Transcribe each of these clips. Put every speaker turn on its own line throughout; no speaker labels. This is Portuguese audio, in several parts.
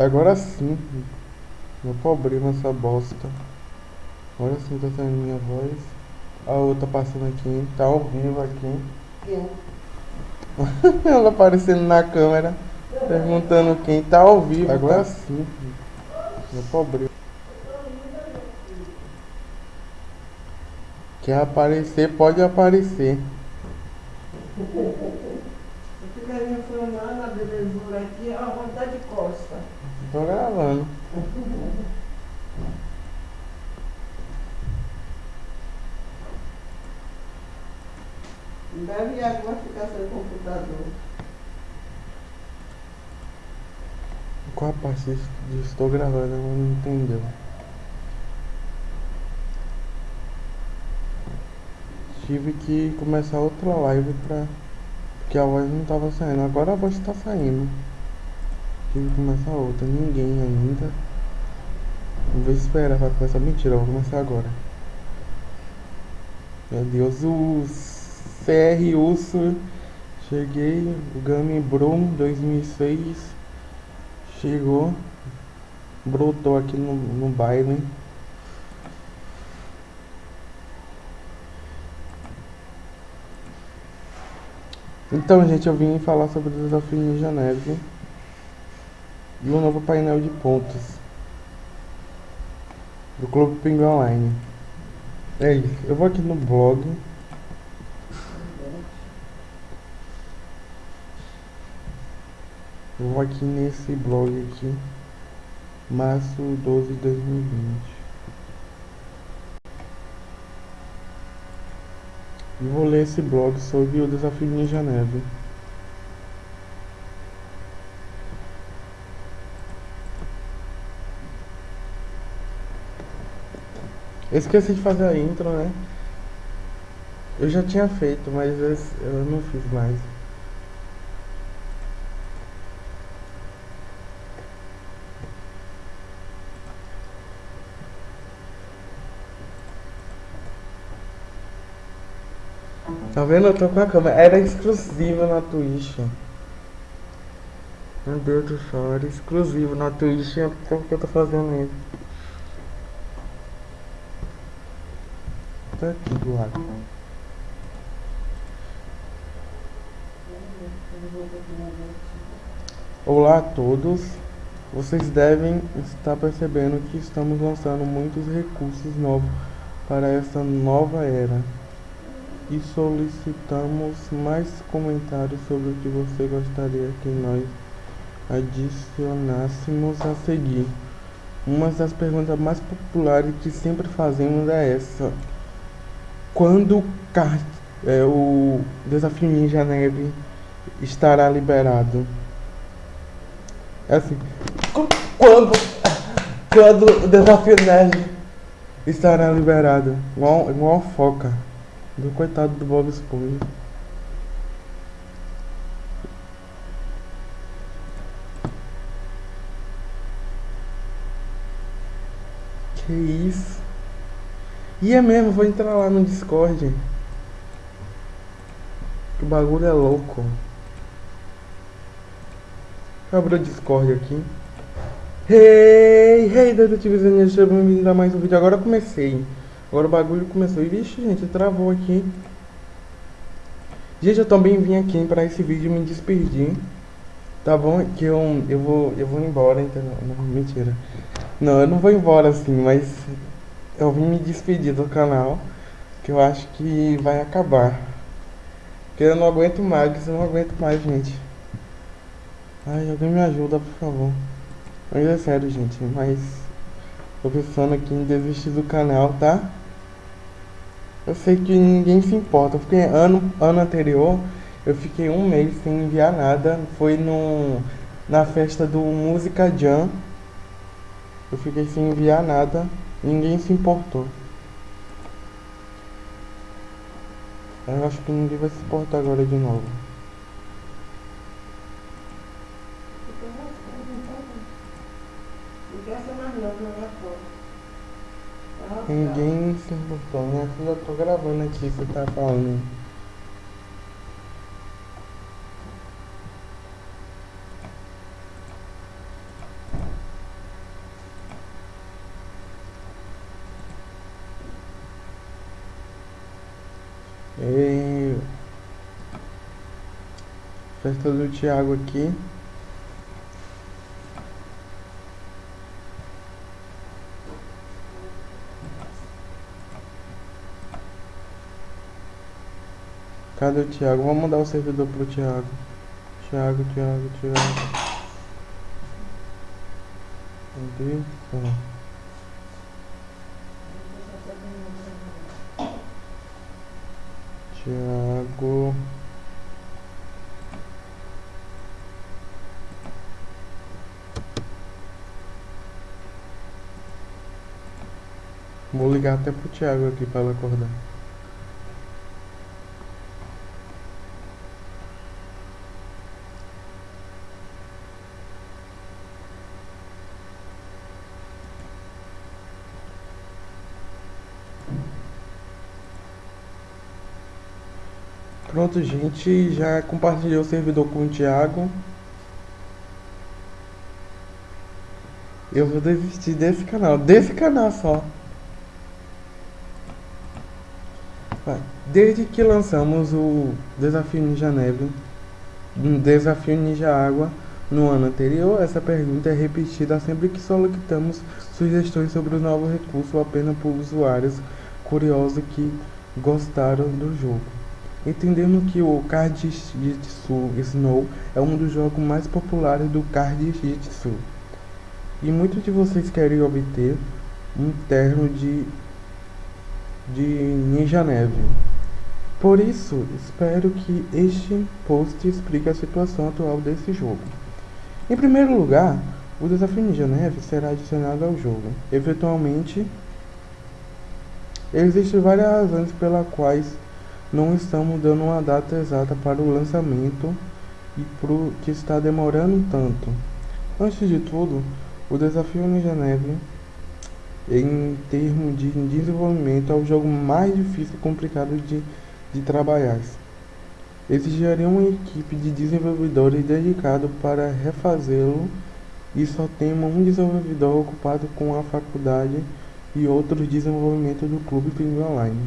Agora sim. Meu problema essa bosta. Agora sim tá saindo minha voz. A outra passando aqui. Tá ao vivo aqui.
Quem?
Ela aparecendo na câmera. Perguntando quem tá ao vivo. Agora sim. Meu problema. Quer aparecer, pode aparecer.
Eu ficaria filmando a belezura aqui, a vontade de costa.
Tô gravando.
Deve água ficar sem computador.
Qual a parte de estou gravando? Ela não entendeu. Tive que começar outra live pra. Porque a voz não tava saindo. Agora a voz tá saindo. Tive que começar outra. Ninguém ainda. Vou esperar pra começar. Mentira, vou começar agora. Meu Deus, o CR Urso. Cheguei. O Gami Brum 2006. Chegou. Brotou aqui no, no baile. Então, gente, eu vim falar sobre o desafio Ninja Neve e o novo painel de pontos do Clube Pinguim Online. É isso. Eu vou aqui no blog. Eu vou aqui nesse blog aqui, março 12 de 2020. E vou ler esse blog sobre o desafio Ninja Neve. Eu esqueci de fazer a intro, né? Eu já tinha feito, mas eu não fiz mais. Tá vendo? Eu tô com a câmera. Era exclusiva na Twitch. Meu Deus do céu, era exclusivo na Twitch. Por que eu tô fazendo isso? Tá aqui do lado. Olá a todos. Vocês devem estar percebendo que estamos lançando muitos recursos novos para essa nova era e solicitamos mais comentários sobre o que você gostaria que nós adicionássemos a seguir. Uma das perguntas mais populares que sempre fazemos é essa: quando é, o desafio Ninja Neve estará liberado? É assim, "Qu- quando, quando o desafio Neve estará liberado? Igual, igual foca. Do coitado do Bob Esponja. Que isso? E é mesmo, vou entrar lá no Discord. O bagulho é louco. Deixa eu abrir o Discord aqui. Hey, hey, detetivezinha, seja bem-vindo a mais um vídeo. Agora comecei. Agora o bagulho começou. E vixe, gente, travou aqui. Gente, eu também vim aqui para esse vídeo me despedir. Tá bom? Que eu, eu vou eu vou embora? Não, mentira. Não, eu não vou embora assim, mas eu vim me despedir do canal. Que eu acho que vai acabar. Porque eu não aguento mais, eu não aguento mais, gente. Ai, alguém me ajuda, por favor. Mas é sério, gente, mas tô pensando aqui em desistir do canal, tá? Eu sei que ninguém se importa, porque ano, ano anterior eu fiquei um mês sem enviar nada. Foi no, na festa do Música Jam. Eu fiquei sem enviar nada. Ninguém se importou. Eu acho que ninguém vai se importar agora de novo. Ninguém se importou. Filha, eu tô gravando aqui, você tá falando. Festa do Thiago aqui. Cadê o Thiago? Vamos mandar o servidor pro Thiago. Thiago, Thiago, Thiago. Cadê? Ó. Thiago. Vou ligar até pro Thiago aqui para ela acordar. Pronto, gente, já compartilhei o servidor com o Thiago. Eu vou desistir desse canal, desse canal só. Desde que lançamos o Desafio Ninja Neve, um Desafio Ninja Água no ano anterior, essa pergunta é repetida sempre que solicitamos sugestões sobre o novo recurso apenas por usuários curiosos que gostaram do jogo. Entendendo que o Card Jitsu Snow é um dos jogos mais populares do Card Jitsu. E muitos de vocês querem obter um terno de, de Ninja Neve. Por isso, espero que este post explique a situação atual desse jogo. Em primeiro lugar, o desafio Ninja Neve será adicionado ao jogo. Eventualmente, existem várias razões pelas quais não estamos dando uma data exata para o lançamento e por que está demorando tanto. Antes de tudo, o desafio Ninja Neve, em termos de desenvolvimento, é o jogo mais difícil e complicado de, de trabalhar. Exigiria uma equipe de desenvolvedores dedicado para refazê-lo e só temos um desenvolvedor ocupado com a faculdade e outros desenvolvimento do Clube Pinguim Online.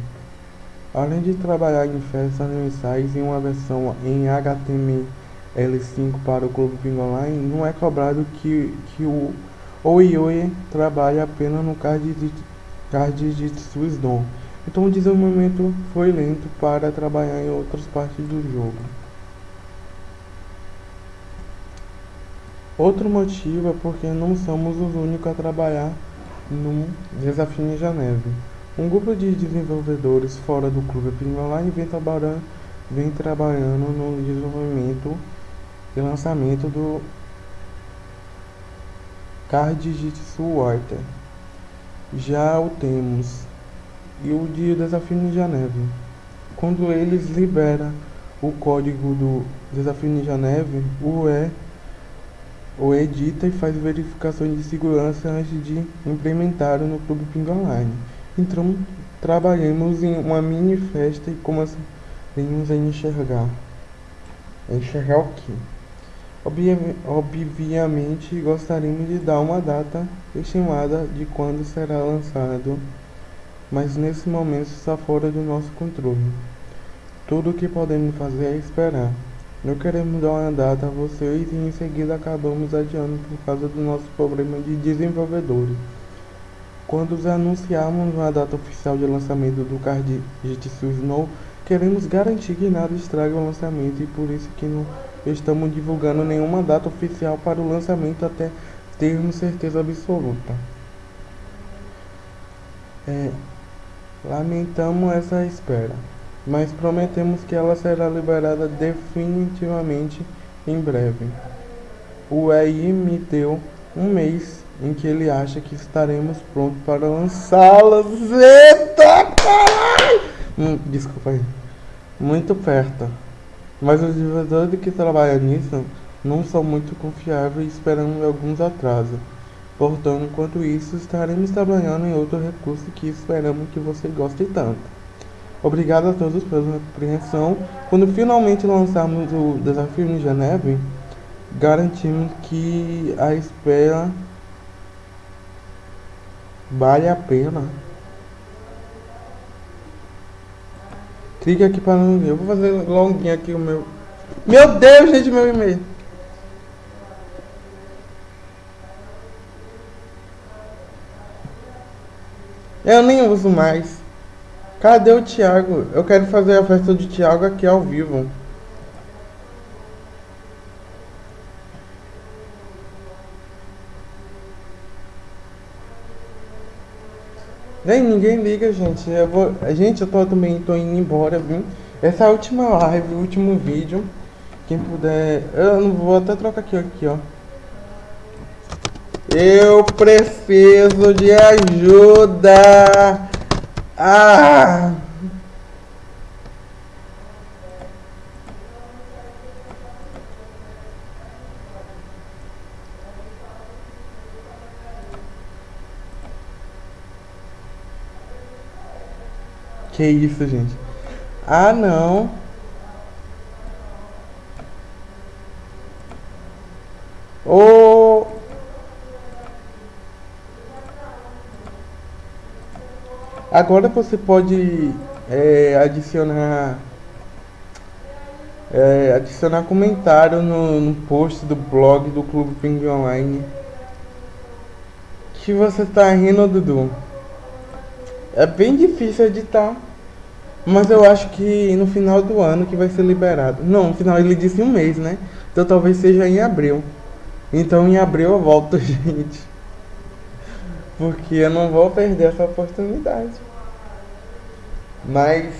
Além de trabalhar em festas mensais em uma versão em HTML5 para o Clube Pinguim Online, não é cobrado que, que o Oioi trabalhe apenas no card de, card de Swissdom. Então o desenvolvimento foi lento para trabalhar em outras partes do jogo. Outro motivo é porque não somos os únicos a trabalhar no Desafio Ninja Neve. Um grupo de desenvolvedores fora do clube Online vem trabalhando, vem trabalhando no desenvolvimento e lançamento do Card Jitsu Water. Já o temos e o de Desafio Ninja Neve. Quando eles liberam o código do Desafio Ninja Neve, o E o edita e faz verificações de segurança antes de implementar no Clube Ping Online. Então, trabalhamos em uma mini festa e começamos a enxergar. Enxergar o quê? Obviamente, gostaríamos de dar uma data estimada de quando será lançado, mas nesse momento está fora do nosso controle. Tudo o que podemos fazer é esperar. Não queremos dar uma data a vocês e em seguida acabamos adiando por causa do nosso problema de desenvolvedores. Quando anunciarmos uma data oficial de lançamento do card Jitsu Snow, queremos garantir que nada estrague o lançamento e por isso que não estamos divulgando nenhuma data oficial para o lançamento até termos certeza absoluta. É, lamentamos essa espera, mas prometemos que ela será liberada definitivamente em breve. O EI me deu um mês em que ele acha que estaremos prontos para lançá-las. Eita caralho! Hum, desculpa aí. Muito perto. Mas os desenvolvedores que trabalham nisso não são muito confiáveis e esperamos alguns atrasos. Portanto, enquanto isso, estaremos trabalhando em outro recurso que esperamos que você goste tanto. Obrigado a todos pela compreensão. Quando finalmente lançarmos o desafio Ninja Neve, garantimos que a espera Vale a pena. Clique aqui para... Eu vou fazer login aqui o meu Meu Deus, gente, meu e-mail. Eu nem uso mais. Cadê o Thiago? Eu quero fazer a festa do Thiago aqui ao vivo. Nem ninguém liga, gente. Eu vou, gente, eu tô também tô indo embora, viu? Essa é a última live, o último vídeo. Quem puder, eu não vou até trocar aqui, aqui, ó. Eu preciso de ajuda. Ah! Que isso, gente? Ah, não. Agora você pode é, adicionar é, adicionar comentário no, no post do blog do Clube Ping Online. Que você tá rindo, Dudu? É bem difícil editar. Mas eu acho que no final do ano que vai ser liberado. Não, no final ele disse um mês, né? Então talvez seja em abril. Então em abril eu volto, gente. Porque eu não vou perder essa oportunidade. Mas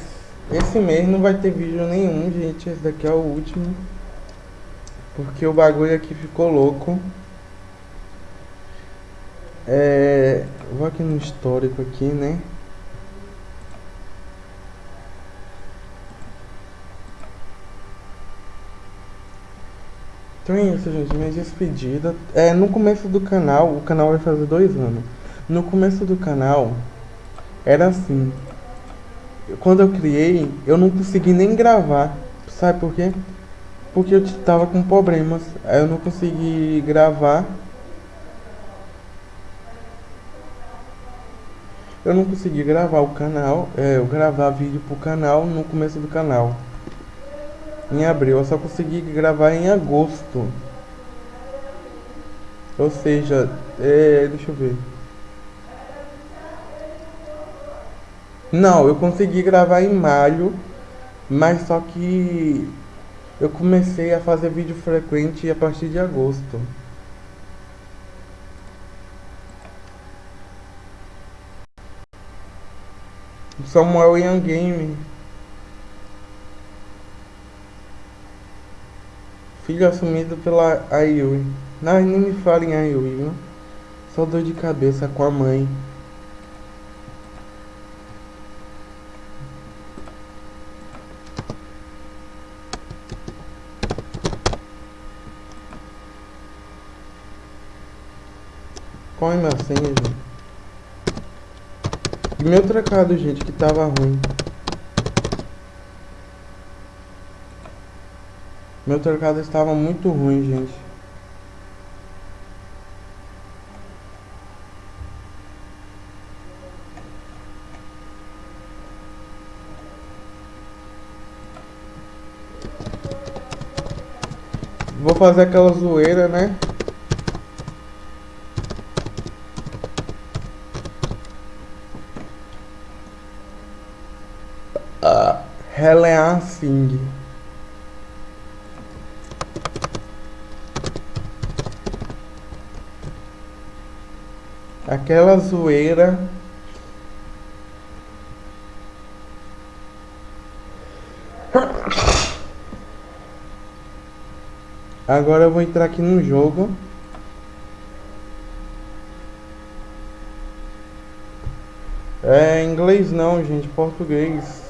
esse mês não vai ter vídeo nenhum, gente. Esse daqui é o último. Porque o bagulho aqui ficou louco. É, vou aqui no histórico aqui, né? Então é isso, gente. Minha despedida. É, no começo do canal, o canal vai fazer dois anos. No começo do canal, era assim. Quando eu criei, eu não consegui nem gravar. Sabe por quê? Porque eu tava com problemas. Aí eu não consegui gravar. Eu não consegui gravar o canal, é, eu gravar vídeo pro canal no começo do canal em abril. Eu só consegui gravar em agosto. Ou seja, é, deixa eu ver. Não, eu consegui gravar em maio, mas só que eu comecei a fazer vídeo frequente a partir de agosto. Samuel Young Game. Filho assumido pela Ayui. Não, nem me fala em Ayui, viu? Só dor de cabeça com a mãe. É minha senha, gente? E meu trocado, gente, que tava ruim. Meu trocado estava muito ruim, gente. Vou fazer aquela zoeira, né? Uh, Helen Singh. aquela zoeira Agora eu vou entrar aqui no jogo. É inglês não, gente, português.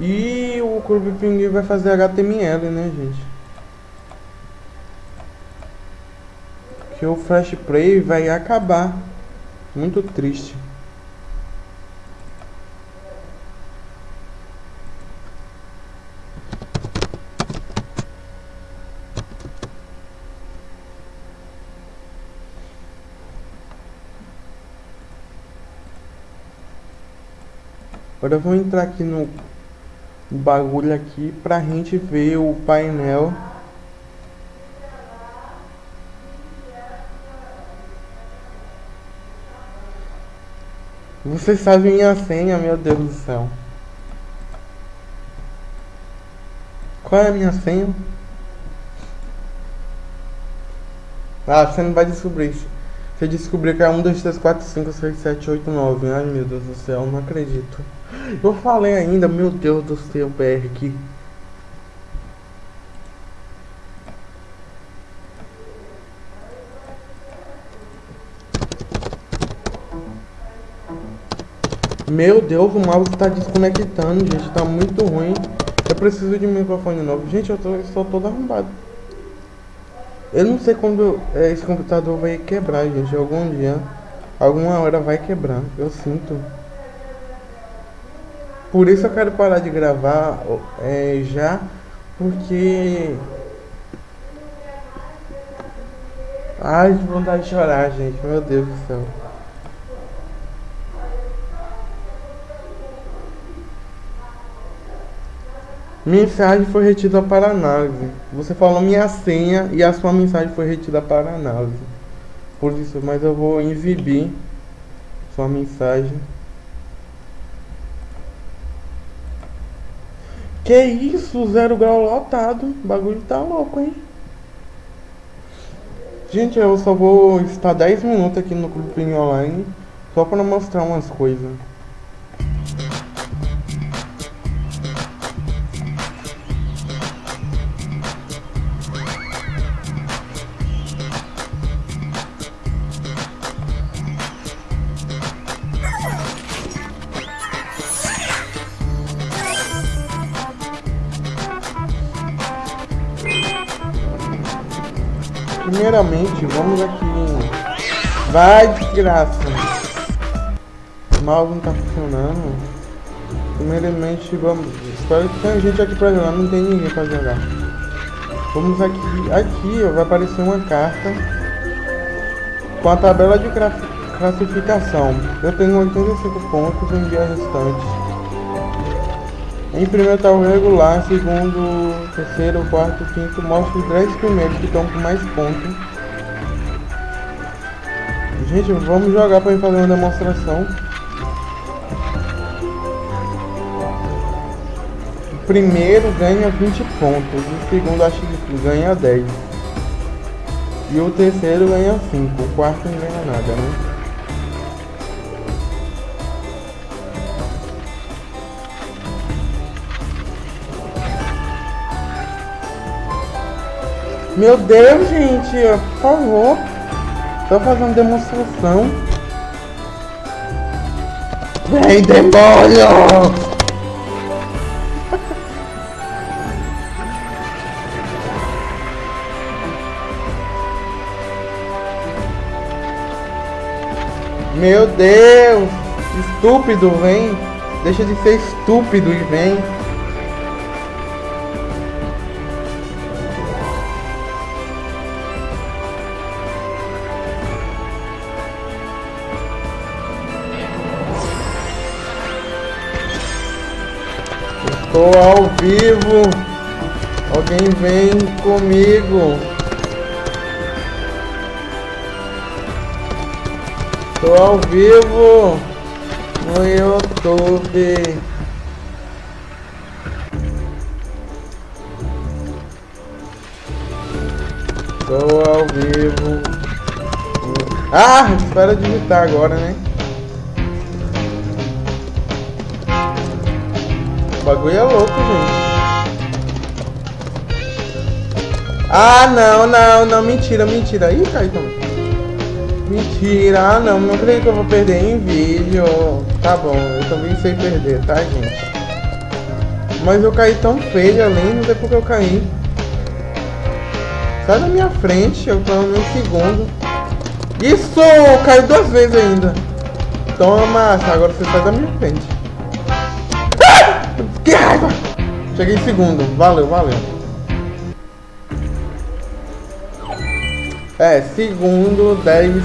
E o Clube Pinguim vai fazer HTML, né, gente? Que o Flash Play vai acabar. Muito triste. Agora eu vou entrar aqui no bagulho aqui pra gente ver o painel. Você sabe minha senha, meu Deus do céu. Qual é a minha senha? Ah, você não vai descobrir. Você descobriu que é 1, 2, 3, 4, 5, 6, 7, 8, 9. Ai meu Deus do céu, não acredito. Eu falei ainda, meu Deus do céu, aqui. Meu Deus, o mouse está desconectando, gente. Tá muito ruim. Eu preciso de um microfone novo. Gente, eu, tô, eu estou todo arrombado. Eu não sei quando é, esse computador vai quebrar, gente. Algum dia, alguma hora vai quebrar. Eu sinto. Por isso eu quero parar de gravar é, já, porque... Ai, que vontade de chorar, gente. Meu Deus do céu. Mensagem foi retida para análise. Você falou minha senha e a sua mensagem foi retida para análise. Por isso, mas eu vou exibir sua mensagem. Que isso, zero grau lotado. O bagulho tá louco, hein? Gente, eu só vou estar 10 minutos aqui no Clube Online só para mostrar umas coisas. Primeiramente, vamos aqui em... Vai, desgraça! Mouse não tá funcionando. Primeiramente, vamos... Espero que tenha gente aqui pra jogar. Não tem ninguém pra jogar. Vamos aqui... Aqui, ó, vai aparecer uma carta com a tabela de classificação. Eu tenho 85 pontos, enviar restante. Em primeiro está o regular, segundo, terceiro, quarto, quinto, mostra os 10 primeiros que estão com mais pontos. Gente, vamos jogar para fazer uma demonstração. O primeiro ganha 20 pontos, o segundo acho que ganha 10. E o terceiro ganha 5, o quarto não ganha nada, né? Meu Deus, gente, por favor. Tô fazendo demonstração. Vem, demônio! Meu Deus! Estúpido, vem! Deixa de ser estúpido e vem! Estou ao vivo. Alguém vem comigo. Estou ao vivo no YouTube. Estou ao vivo. Ah, espera digitar agora, né? Bagulho é louco, gente. Ah, não, não, não, mentira, mentira. Ih, Caetano. Mentira, ah, não, não creio que eu vou perder em vídeo. Tá bom, eu também sei perder, tá, gente? Mas eu caí tão feio ali, não sei porque eu caí. Sai da minha frente, eu tô no segundo. Isso! Caiu duas vezes ainda. Toma, agora você sai da minha frente. Cheguei em segundo. Valeu, valeu. É, segundo 10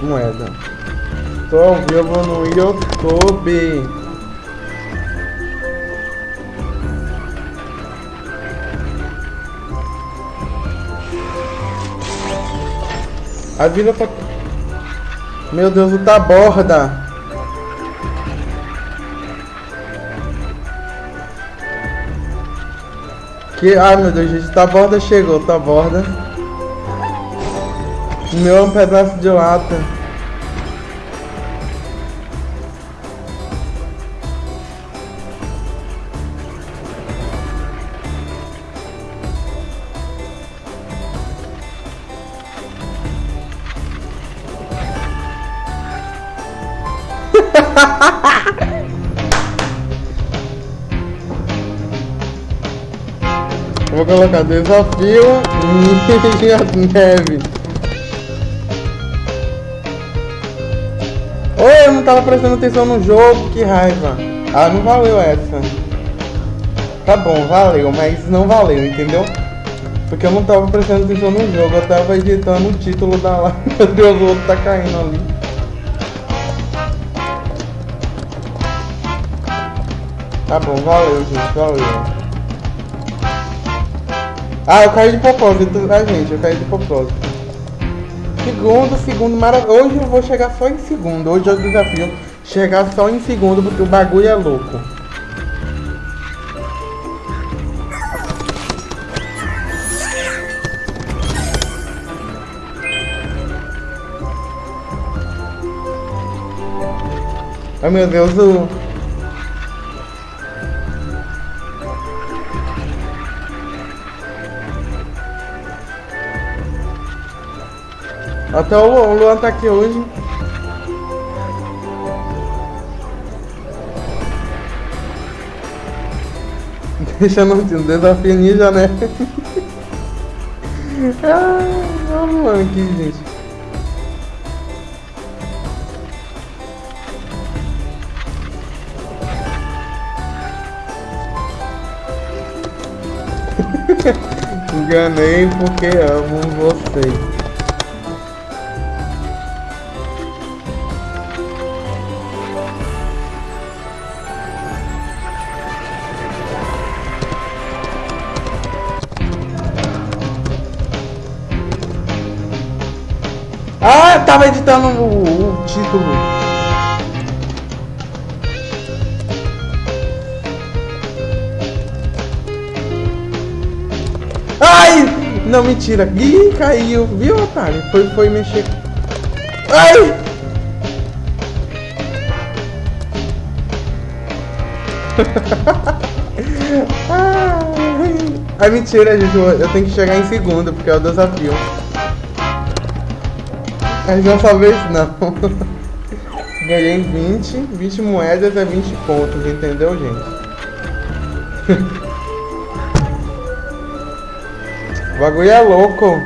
moedas. Tô ao vivo no YouTube. vida tá. Meu Deus, tá borda. Que... Ai, meu Deus, gente. Taborda chegou, Taborda. O meu um pedaço de lata. Vou colocar desafio e neve. Oi, eu não tava prestando atenção no jogo, que raiva. Ah, não valeu essa. Tá bom, valeu, mas não valeu, entendeu? Porque eu não tava prestando atenção no jogo, eu tava editando o título da live. Meu Deus, o outro tá caindo ali. Tá bom, valeu, gente, valeu. Ah, eu caí de propósito, tá, gente? Eu caí de propósito. Segundo, segundo, maravilha. Hoje eu vou chegar só em segundo. Hoje é o desafio. Chegar só em segundo, porque o bagulho é louco. Ai meu Deus, o... Até o Luan, tá aqui hoje. Deixa no desafio ninja, né? ah, o Luan aqui, gente. Enganei porque amo vocês. Tava editando o, o título. Ai! Não, mentira. Ih, caiu. Viu, otário? Foi, foi mexer. Ai! Ai, mentira, gente. Eu tenho que chegar em segundo, porque é o desafio. Mas dessa vez não. Ganhei 20, 20 moedas é 20 pontos, entendeu, gente? o bagulho é louco.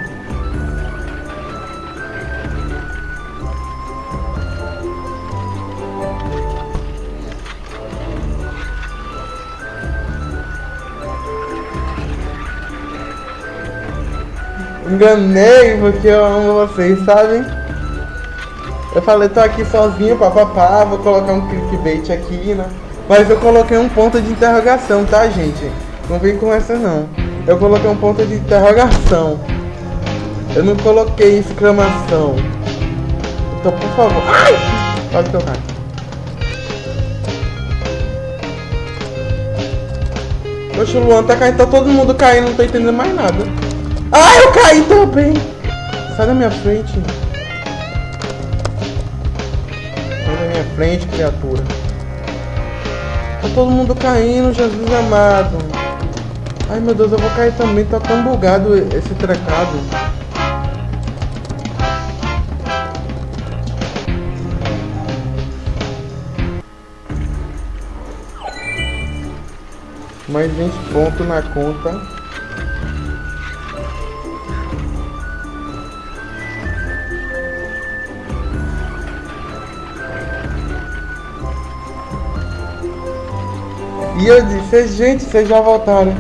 Enganei porque eu amo vocês, sabem? Eu falei, tô aqui sozinho, papapá, vou colocar um clickbait aqui, né? Mas eu coloquei um ponto de interrogação, tá, gente? Não vem com essa, não. Eu coloquei um ponto de interrogação. Eu não coloquei exclamação. Então, por favor... Ai! Pode tocar. Poxa, o Luan tá caindo, tá todo mundo caindo, não tô entendendo mais nada. Ai, eu caí também! Sai da minha frente. Frente, criatura. Tá todo mundo caindo, Jesus amado. Ai meu Deus, eu vou cair também, tá tão bugado esse trecado. Mais 20 pontos na conta. E eu disse, gente, vocês já voltaram.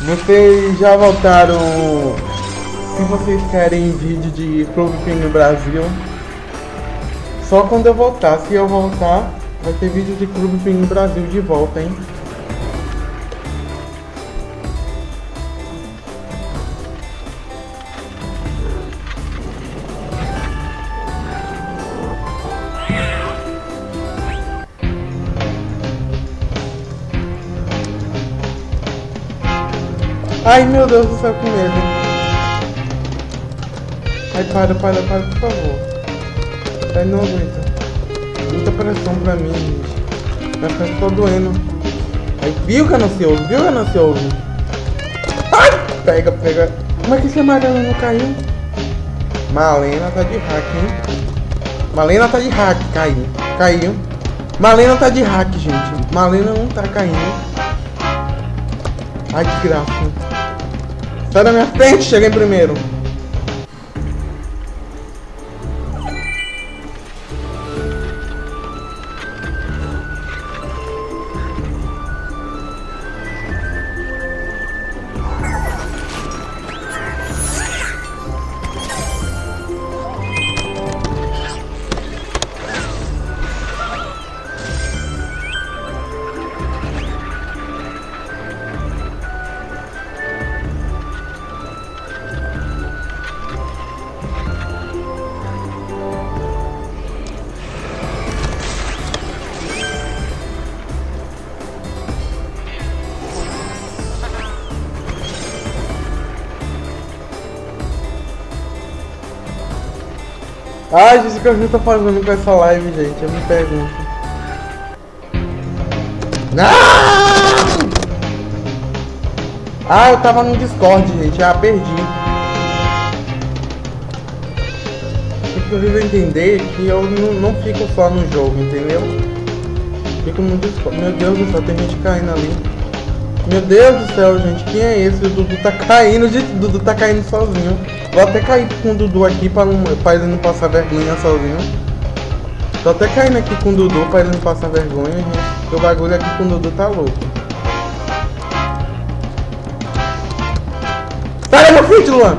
Vocês já voltaram se vocês querem vídeo de Clube Penguin Brasil. Só quando eu voltar. Se eu voltar, Vai ter vídeo de Clube no Brasil de volta, hein? Ai meu Deus do céu, que medo. Ai, para, para, para, por favor. Ai, não aguento. Muita pressão pra mim, gente. Minha frente tá doendo. Ai, viu, ganancioso? Viu, ganancioso? Ai! Pega, pega. Como é que esse amarelo não caiu? Malena tá de hack, hein? Malena tá de hack, caiu. Caiu. Malena tá de hack, gente. Malena não tá caindo. Ai, que graça. Sai da minha frente, cheguei primeiro. Ai, gente, o que eu tô fazendo com essa live, gente? Eu me pergunto. Não! Ah, eu tava no Discord, gente. Ah, perdi. Eu preciso entender é que eu não, não fico só no jogo, entendeu? Fico no Discord. Meu Deus do céu, tem gente caindo ali. Meu Deus do céu, gente. Quem é esse? O Dudu tá caindo, gente. O Dudu tá caindo sozinho. Vou até cair com o Dudu aqui pra, pra ele não passar vergonha sozinho. Tô até caindo aqui com o Dudu pra ele não passar vergonha, gente. Porque o bagulho aqui com o Dudu tá louco. Sai da minha frente, Luan!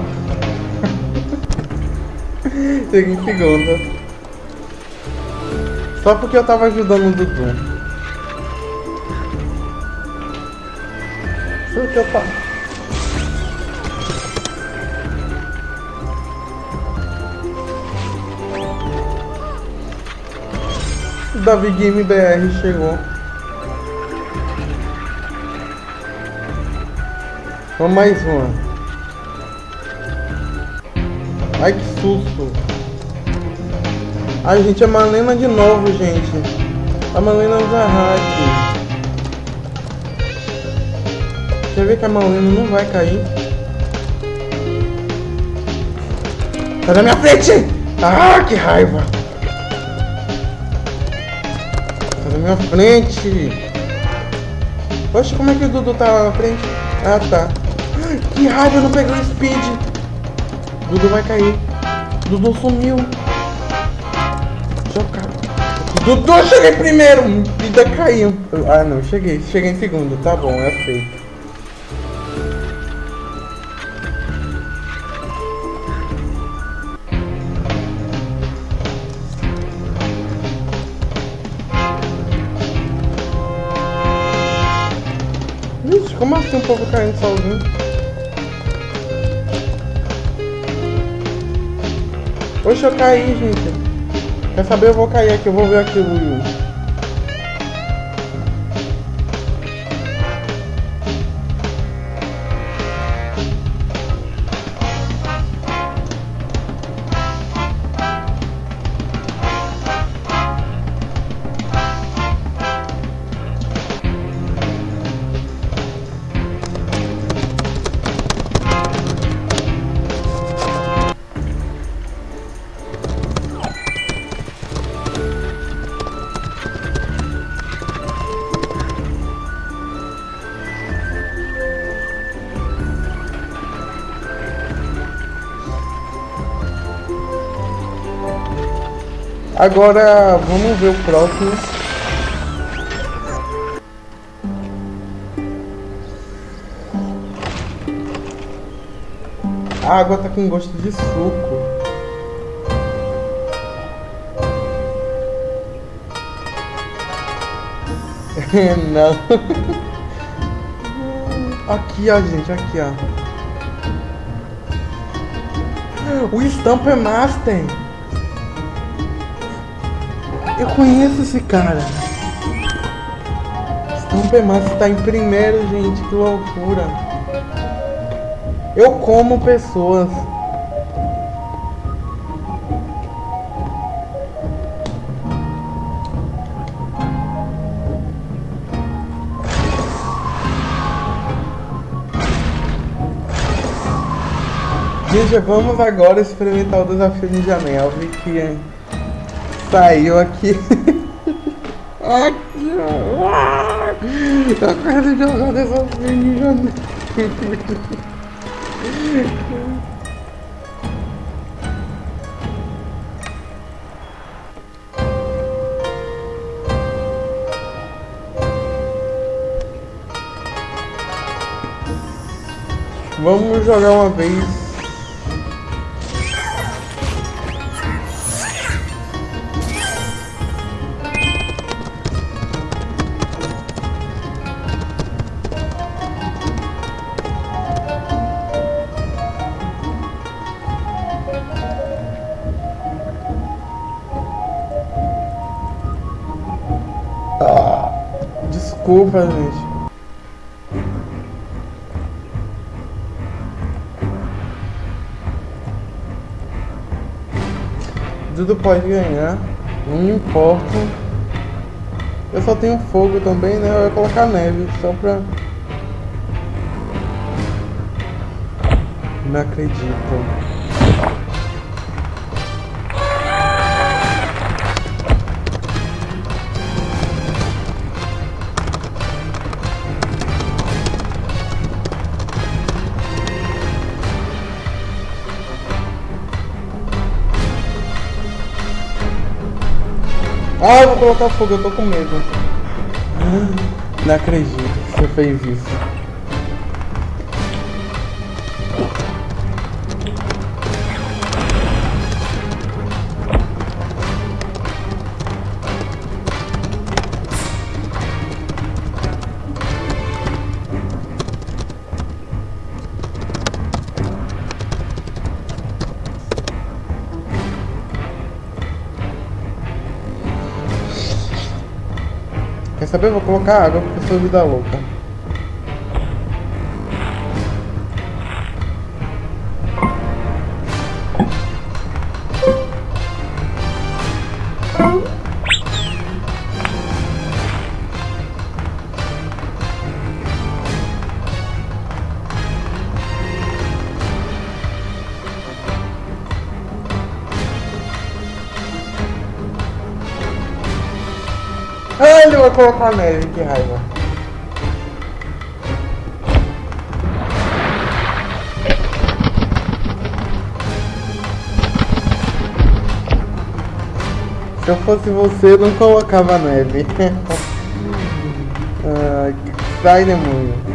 Cheguei em segunda. Só porque eu tava ajudando o Dudu. Só porque eu tava... Davi Game BR chegou. Vamos mais uma. Ai que susto. Ai gente, a Malena de novo, gente. A Malena usa hack. Quer ver que a Malena não vai cair? Sai da minha frente! Ah, que raiva! Na frente. Poxa, como é que o Dudu tá lá na frente? Ah, tá. Que raiva, eu não peguei o speed. Dudu vai cair. Dudu sumiu. Chocado. Dudu, eu cheguei primeiro. Vida caiu. Ah, não, cheguei. Cheguei em segundo. Tá bom, é feito. Como assim o povo caindo sozinho? Oxe, eu caí, gente. Quer saber? Eu vou cair aqui, eu vou ver aquilo. Agora vamos ver o próximo. A água tá com gosto de suco. Não. Aqui, ó, gente, aqui, ó. O Stamper Master. Eu conheço esse cara. Stamper Master tá em primeiro, gente. Que loucura. Eu como pessoas. Gente, vamos agora experimentar o desafio Ninja. Eu vi que saiu aqui. aqui, ó. Eu quero jogar Ninja Man. Vamos jogar uma vez Desculpa, gente. Dudu pode ganhar, não importa. Eu só tenho fogo também, né? Eu ia colocar neve, só pra... Não acredito. Ah, eu vou colocar fogo, eu tô com medo. Não acredito que você fez isso. Quer saber? Vou colocar água porque eu sou vida louca. Colocar neve, que raiva. Se eu fosse você, eu não colocava neve. ah, sai, demônio.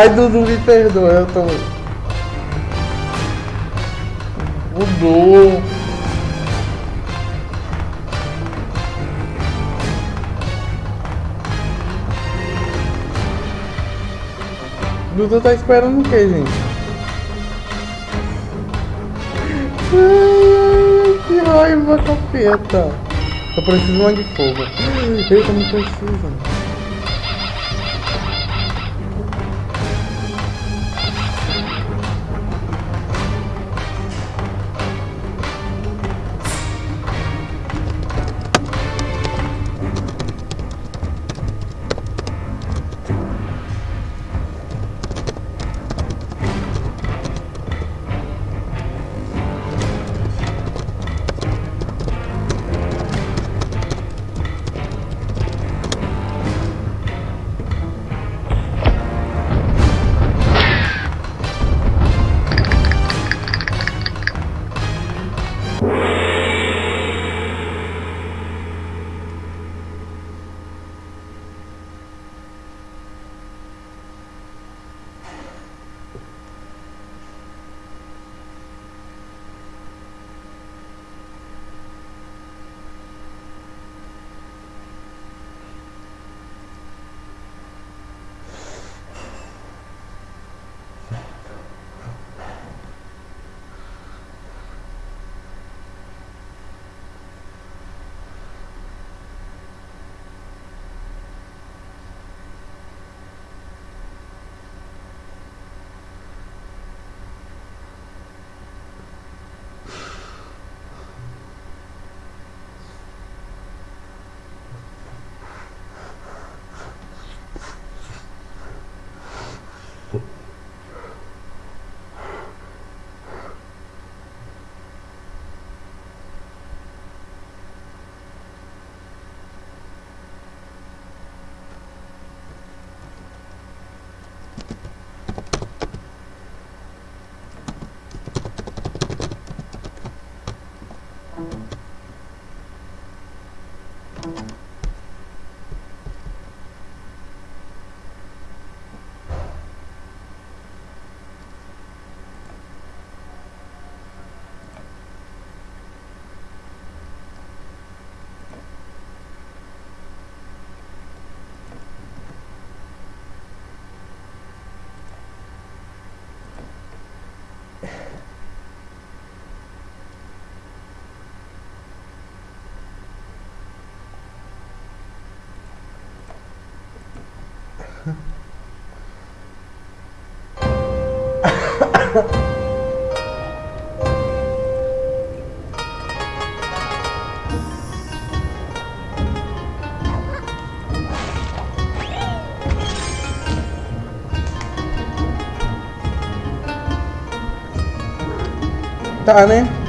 Ai, Dudu, me perdoa, eu tô... Mudou. Dudu tá esperando o que, gente? Ai, que raiva, capeta. Eu preciso de de fogo. Eita, não precisa. Tá, né? Quem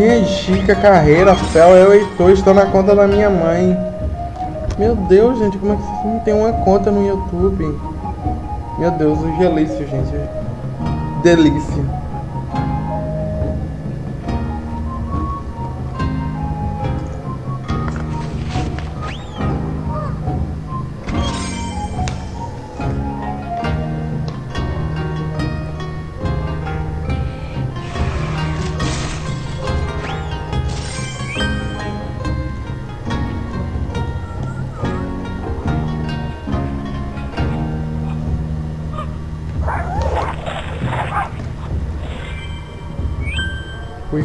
é Chica Carreira, Fel, eu e Heitor, estou na conta da minha mãe. Meu Deus, gente, como é que vocês não tem uma conta no YouTube? Meu Deus, o gelício, gente. Delícia.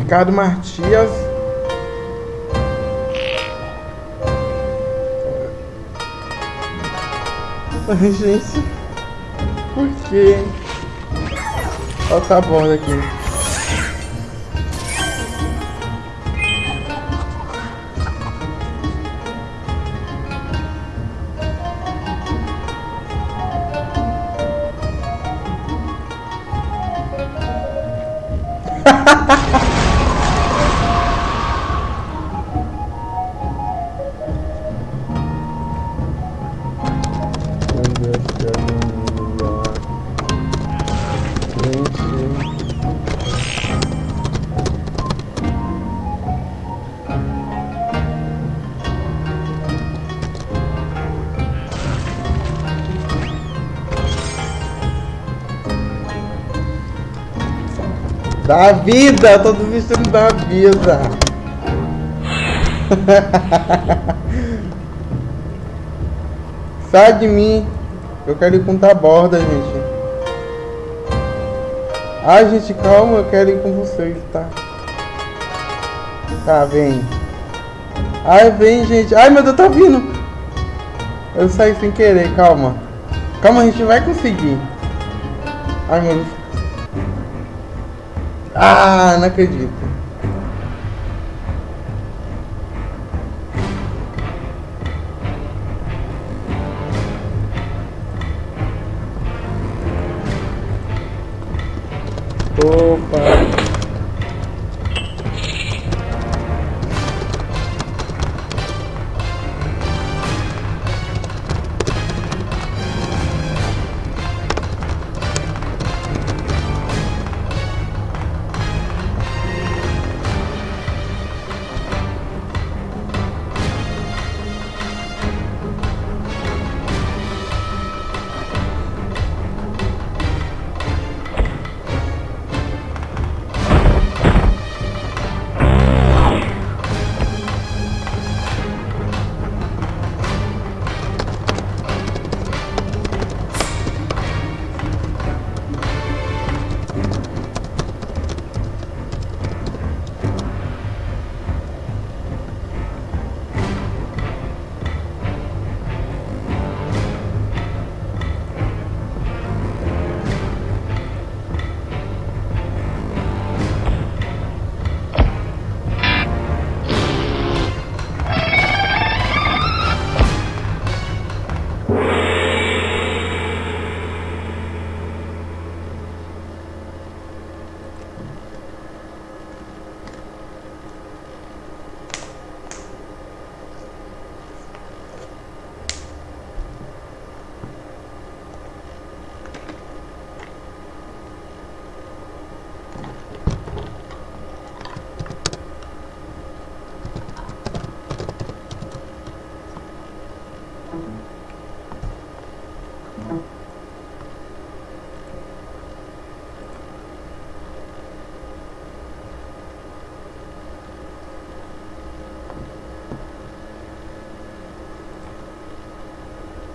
Ricardo Martias. Gente. Por quê? Ó, tá bom aqui. Da vida, eu tô desistindo da vida. Sai de mim. Eu quero ir com borda, gente. Ai, gente, calma, eu quero ir com vocês, tá? Tá, vem. Ai, vem, gente. Ai, meu Deus, tá vindo. Eu saí sem querer, calma. Calma, a gente vai conseguir. Ai, meu Deus. Ah, não acredito.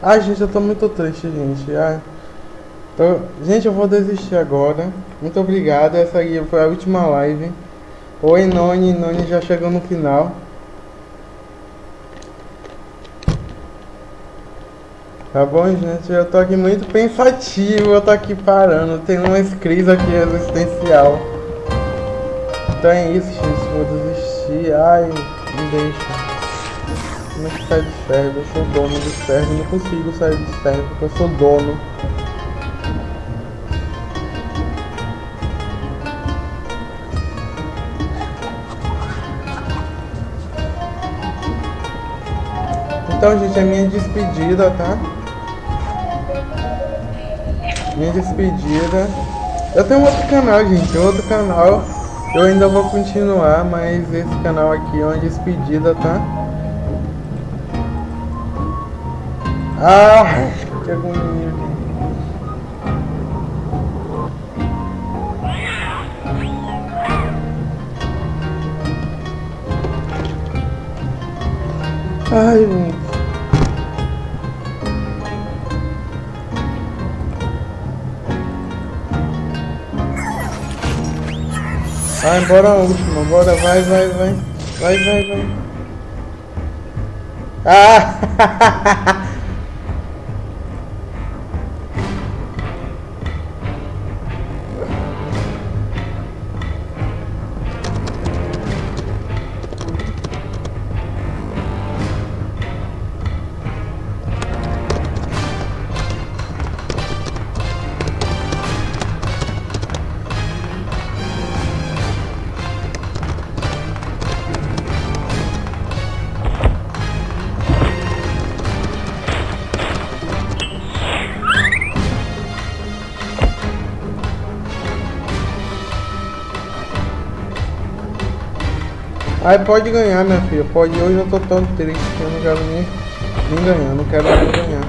Ai, gente, eu tô muito triste, gente. Ai. Tô- Gente, eu vou desistir agora. Muito obrigado. Essa aí foi a última live. Oi, Noni. Noni já chegou no final. Tá bom, gente? Eu tô aqui muito pensativo, eu tô aqui parando. Tem uma crise aqui existencial. Então é isso, gente. Vou desistir. Ai, me deixa. Como é que sai do serve? Eu sou dono do serve. Não consigo sair do serve porque eu sou dono. Então, gente, é minha despedida, tá? Minha despedida. Eu tenho outro canal, gente, outro canal. Eu ainda vou continuar, mas esse canal aqui é uma despedida, tá? Ah, que agonia. Ai, gente. Vai embora a última, bora, vai, vai, vai. Vai, vai, vai. Ah! Aí pode ganhar, minha filha. Pode. Hoje eu tô tão triste que eu não quero nem, nem ganhar. Não quero nem ganhar.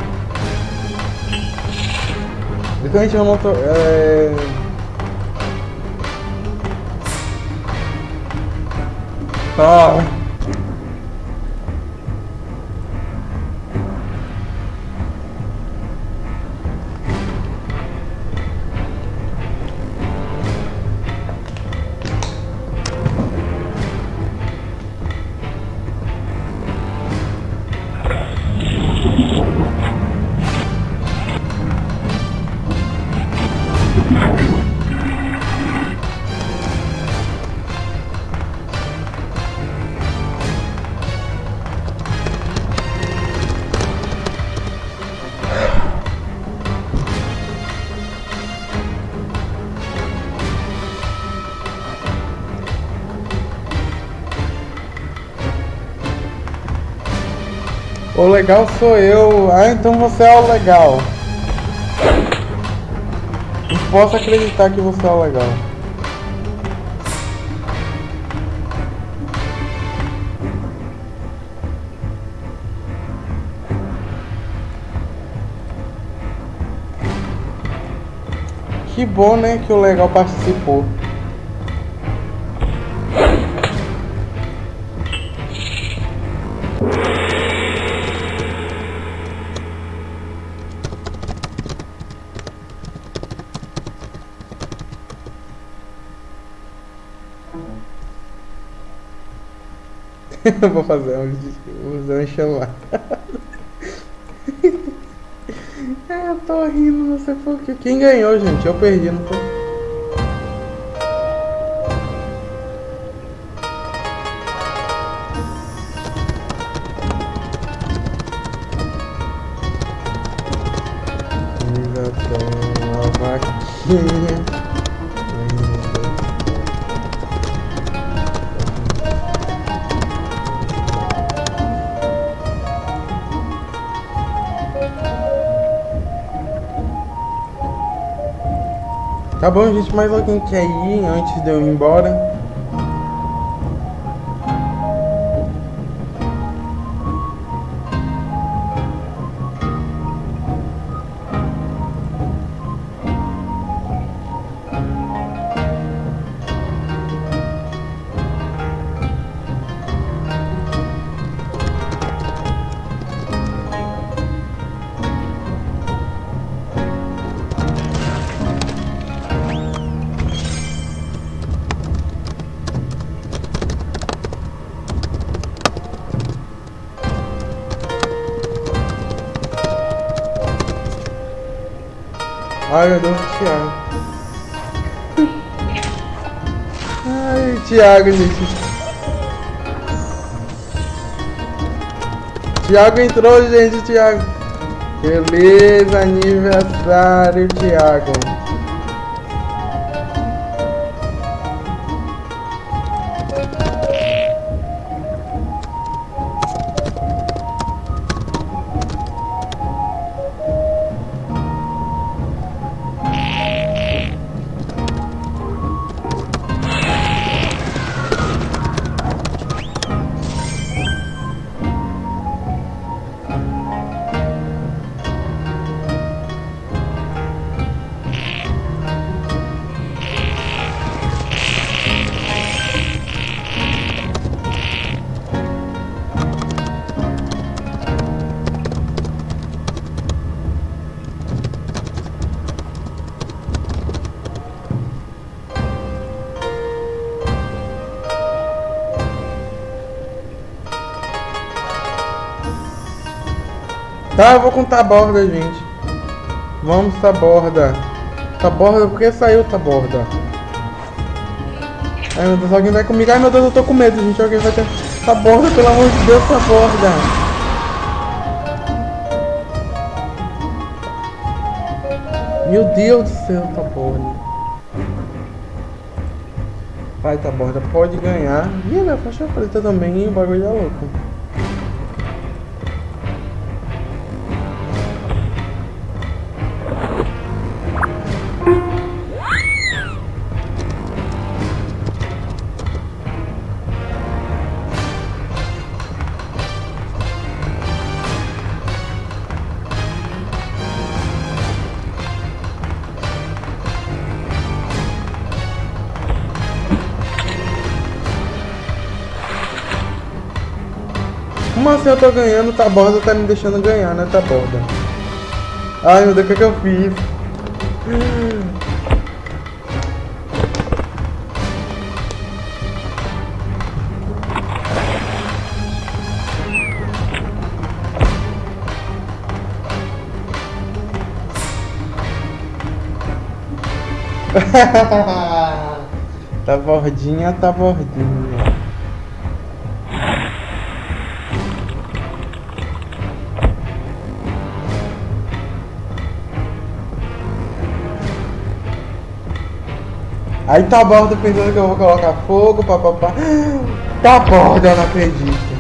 Principalmente eu não tô. É... Tá. O legal sou eu. Ah, então você é o legal. Não posso acreditar que você é o legal. Que bom, né, que o legal participou. Eu vou fazer um, um chamado. é, eu tô rindo, não sei porquê. Quem ganhou, gente? Eu perdi, não foi? Bom, gente, mais alguém quer ir antes de eu ir embora? Ai, meu Deus, Thiago. Ai, Thiago, gente. Thiago entrou, gente, Thiago. Beleza, aniversário, Thiago. Tá, eu vou contar a borda, gente. Vamos, tá borda. Tá borda, por que saiu tá borda? Ai meu Deus, alguém vai comigo. Ai meu Deus, eu tô com medo, gente. Alguém vai ter. Tá borda, pelo amor de Deus, tá borda. Meu Deus do céu, tá borda. Vai, tá borda, pode ganhar. Ih, minha faixa preta também, hein? O bagulho é louco. Como assim eu tô ganhando? Tá borda tá me deixando ganhar, né? Tá borda. Ai meu Deus, o que, que eu fiz? tá bordinha, tá bordinha. Aí tá borda pensando que eu vou colocar fogo, papapá. Tá borda, eu não acredito.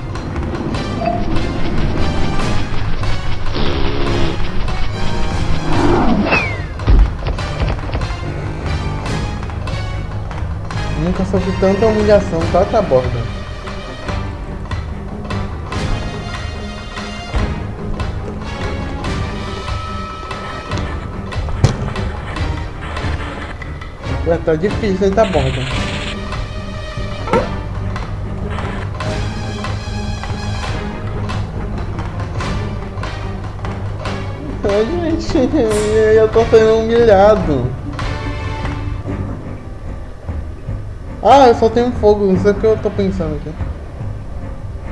Nunca sofri tanta humilhação, tá, tá borda. Tá difícil, hein, tá borda. Ai, gente, eu tô sendo humilhado. Ah, eu só tenho fogo, não sei o que eu tô pensando aqui.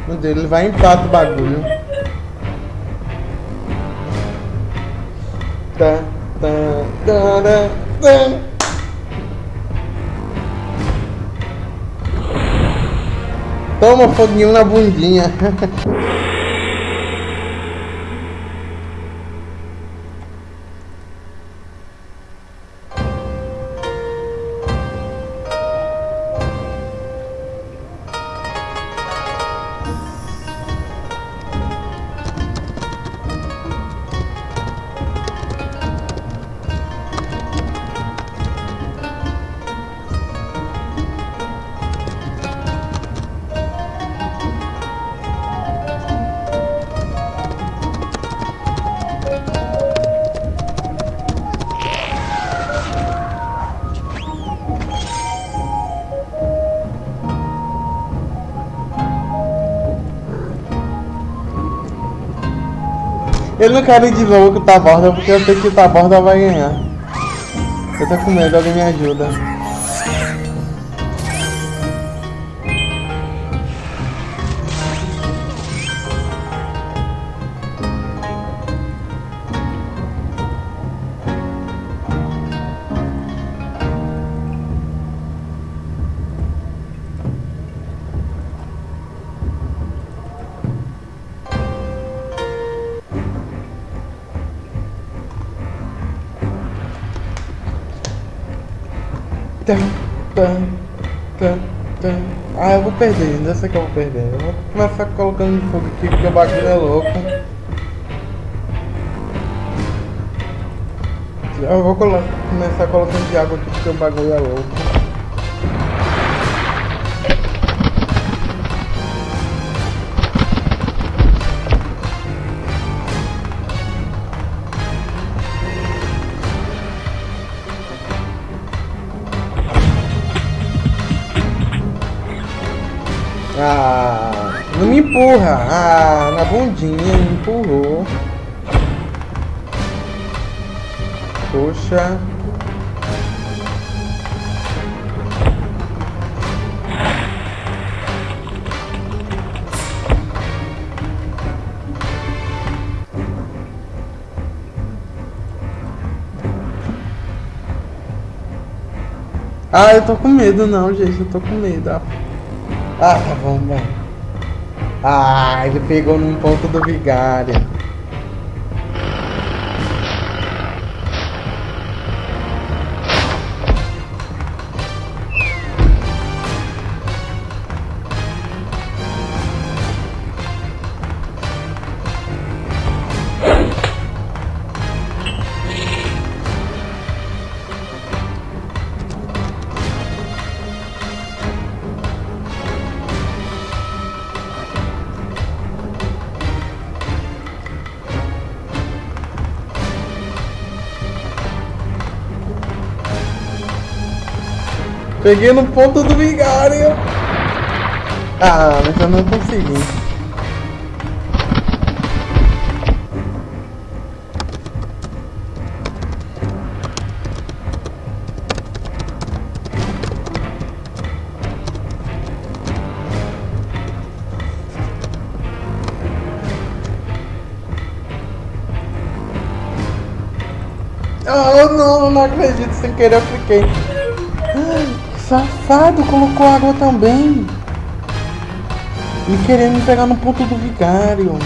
Meu Deus, ele vai empate o bagulho. Tá, tá, tá, tá. Toma foguinho na bundinha. Ele não quer ir de novo com o Taborda porque eu sei que o Taborda vai ganhar. Eu tô com medo, alguém me ajuda. Perder, ainda sei que eu vou perder. Eu vou começar colocando fogo aqui porque o bagulho é louco. Eu vou começar colocando de água aqui porque o bagulho é louco. Ah, não me empurra. Ah, na bundinha me empurrou. Poxa. Ah, eu tô com medo não, gente. Eu tô com medo. Ah, ah tá bom, bom. Ah, ele pegou num ponto do vigário. Peguei no ponto do vigário. Ah, mas eu não consegui. Oh não, não acredito, sem querer eu fiquei. Safado, colocou água também. Me querendo pegar no ponto do vigário.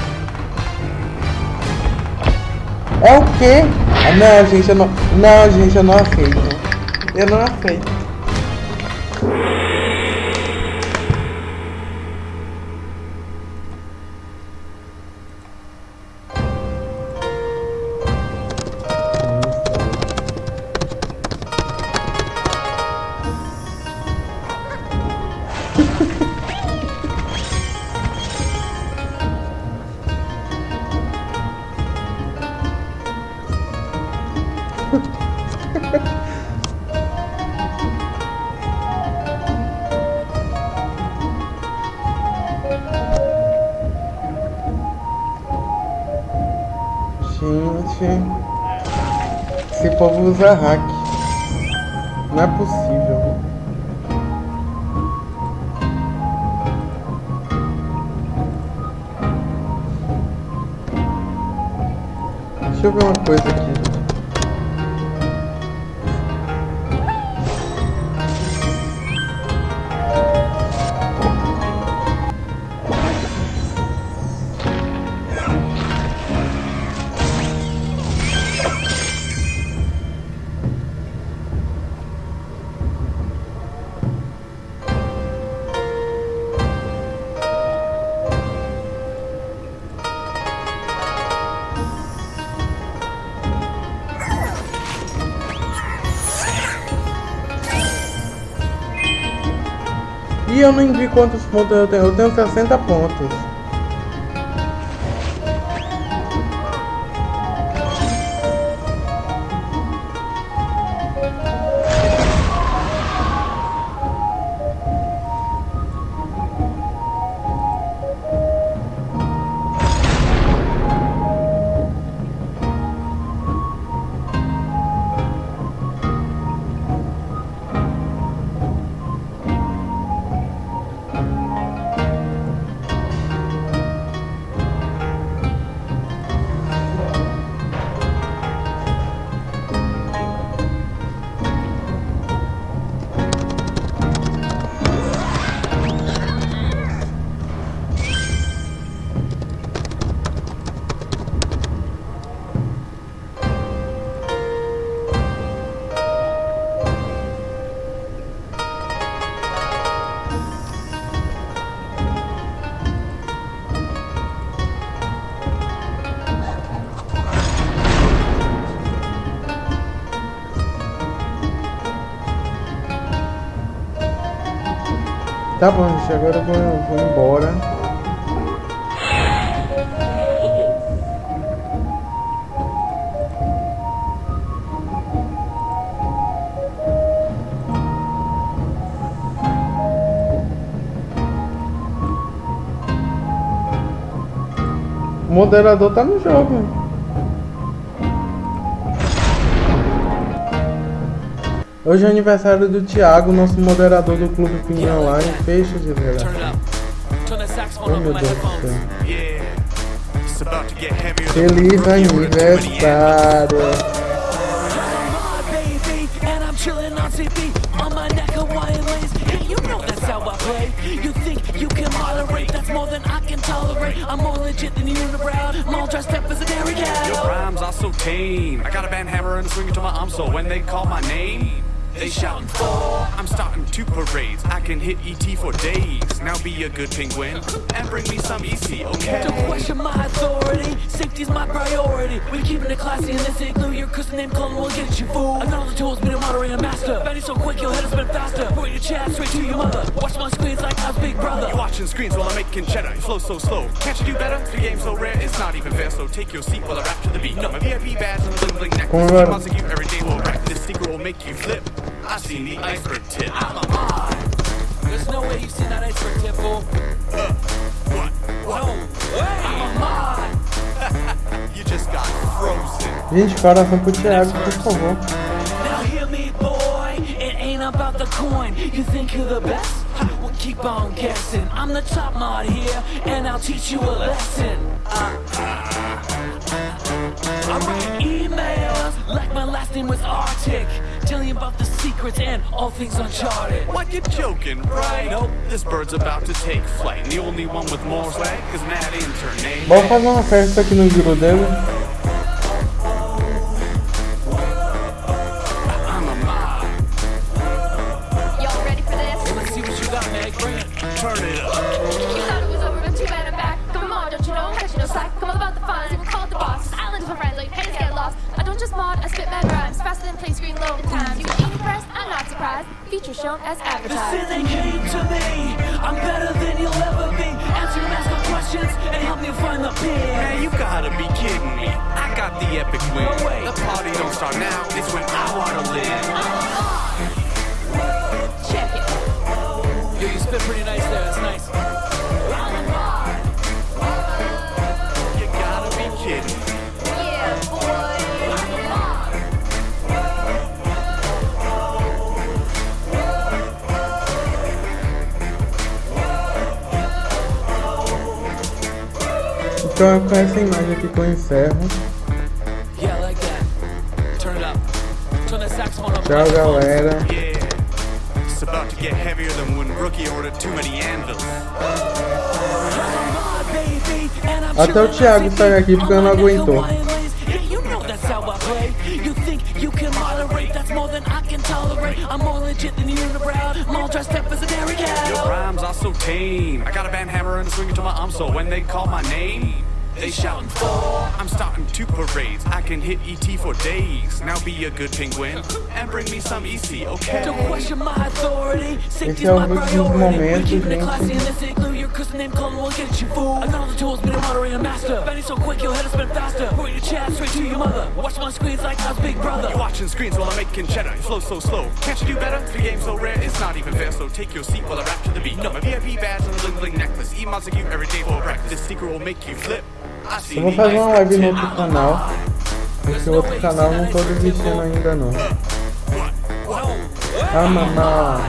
É o quê? Não, gente, eu não. Não, gente, eu não aceito. Eu não aceito. Esse povo usa hack. Não é possível. Quantos pontos eu tenho. Eu tenho 60 pontos.
Tá bom, gente, agora eu vou, vou embora. O moderador tá no jogo. Hoje é aniversário do Thiago, nosso moderador do Clube Pinhão Online. Fecha de verdade. Oh meu Deus do céu. Feliz aniversário! more than I can tolerate. I'm more legit than the unibrow. I'm all dressed up as a dairy cow. Your rhymes are so tame. I got a band hammer and a swing to my arm, so when they call my name. They shouting for. I'm starting two parades. I can hit ET for days. Now be a good penguin and bring me some EC, okay? Don't question my authority. Safety's my priority. We keeping it classy in this igloo. Your cousin named Clone will get you fool. Another tool's been a moderator master. Benny so quick, your head will spin faster. Point your chat straight to your mother. Watch my screens like I was Big Brother. You're watching screens while I'm making cheddar. You Flow so slow. Can't you do better? The game's so rare, it's not even fair. So take your seat while I rap to the beat. No, my VIP badge and a bling bling necklace. Montague every day will wreck. This secret will make you flip. I seen the iceberg tip. I'm a mod. There's no way you've seen that iceberg tip, fool. Uh, what? What? No way. I'm a mod. you just got frozen. Gente, coração pro Thiago, por favor. Now hear me, boy. It ain't about the coin. You think you're the best? Well, keep on guessing. I'm the top mod here, and I'll teach you a lesson. Uh, I write emails like my last name was Arctic. Telling you about the secrets and all things uncharted. What, you joking, right? Nope, this bird's about to take flight. And the only one with more swag is Mad Intern. Vamos fazer uma festa aqui no giro Feature shown as advertised. Listen, they came to me. I'm better than you'll ever be. Answer your mask questions and help me find the pin. Man, you gotta be kidding me. I got the epic win. No way. The party don't start now. It's when I wanna live. Check it. Yo, you spit pretty nice there. That's nice. Então com essa imagem aqui que eu encerro. Tchau galera. Até o Thiago saiu aqui porque eu não aguentou. You can moderate, that's more than I can tolerate. I'm more legit than the unibrow. I'm all dressed up as a dairy cow. Your rhymes are so tame. I got a band hammer and a swing to my arm, so when they call my name. They shouting for. I'm starting two parades. I can hit ET for days. Now be a good penguin and bring me some EC, okay? Don't question my authority. Safety's my priority. We keep it classy in this igloo. Your cousin named Colin will get you fool. Another tool's been a moderator master. Benny so quick, your head will spin faster. Point your chat straight to your mother. Watch my screens like I was Big Brother. You're watching screens while I'm making cheddar. Flow so slow. Can't you do better? The game's so rare, it's not even fair. So take your seat while I rap to the beat. No, my VIP badge and a bling bling necklace. Eat Montague every day for breakfast. This secret will make you flip. Eu vou fazer uma live no outro canal. Esse outro canal não tô desistindo ainda não. Ah, mamá.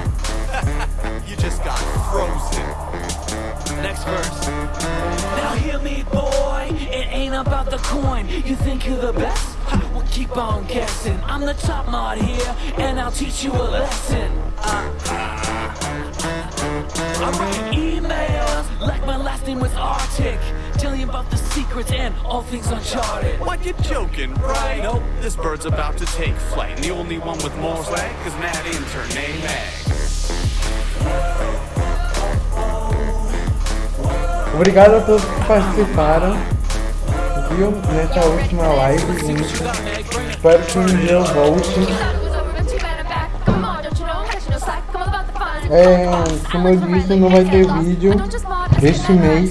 About the coin. You think you're the best? Well, keep on guessing. I'm the top mod here, and I'll teach you a lesson. Uh, I write emails like my last name was Arctic. Telling you about the secrets and all things uncharted. What, you joking, right? Nope, this bird's about to take flight. And the only one with more swag is Mad Intern named Mag. Obrigado a todos que participaram, viu, nessa última live, gente. Espero que um dia eu volte.
É, como eu disse, não vai ter vídeo este mês.